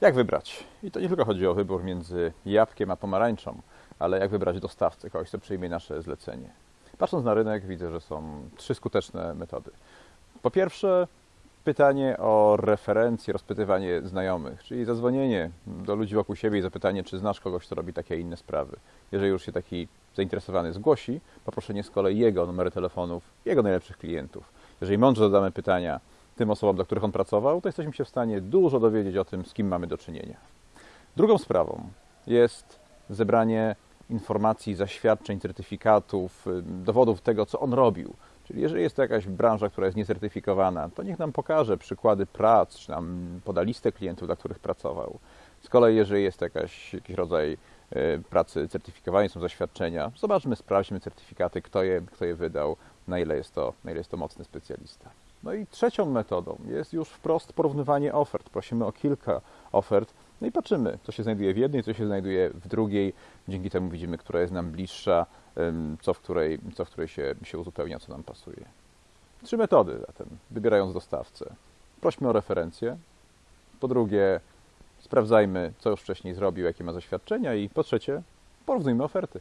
Jak wybrać? I to nie tylko chodzi o wybór między jabłkiem a pomarańczą, ale jak wybrać dostawcę, kogoś, kto przyjmie nasze zlecenie. Patrząc na rynek, widzę, że są trzy skuteczne metody. Po pierwsze, pytanie o referencje, rozpytywanie znajomych, czyli zadzwonienie do ludzi wokół siebie i zapytanie, czy znasz kogoś, kto robi takie inne sprawy. Jeżeli już się taki zainteresowany zgłosi, poproszenie z kolei jego numery telefonów, jego najlepszych klientów. Jeżeli mądrze zadamy pytania tym osobom, dla których on pracował, to jesteśmy się w stanie dużo dowiedzieć o tym, z kim mamy do czynienia. Drugą sprawą jest zebranie informacji, zaświadczeń, certyfikatów, dowodów tego, co on robił. Czyli jeżeli jest to jakaś branża, która jest niecertyfikowana, to niech nam pokaże przykłady prac, czy nam poda listę klientów, dla których pracował. Z kolei, jeżeli jest jakaś, jakiś rodzaj pracy certyfikowanej, są zaświadczenia, zobaczmy, sprawdźmy certyfikaty, kto je, kto je wydał, na ile, jest to, na ile jest to mocny specjalista. No i trzecią metodą jest już wprost porównywanie ofert. Prosimy o kilka ofert, no i patrzymy, co się znajduje w jednej, co się znajduje w drugiej. Dzięki temu widzimy, która jest nam bliższa, co w której, co w której się, się uzupełnia, co nam pasuje. Trzy metody zatem, wybierając dostawcę. Prośmy o referencję. Po drugie, sprawdzajmy, co już wcześniej zrobił, jakie ma zaświadczenia. I po trzecie, porównujmy oferty.